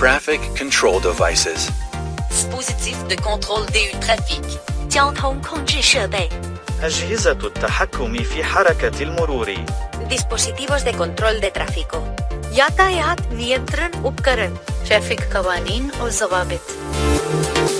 Traffic control devices. Dispositif de contrôle du trafic. 交通控制设备 أجهزة التحكم في حركة المرور dispositivos de control de tráfico. यातायात नियंत्रण उपकरण traffic कवानीन और जवाबित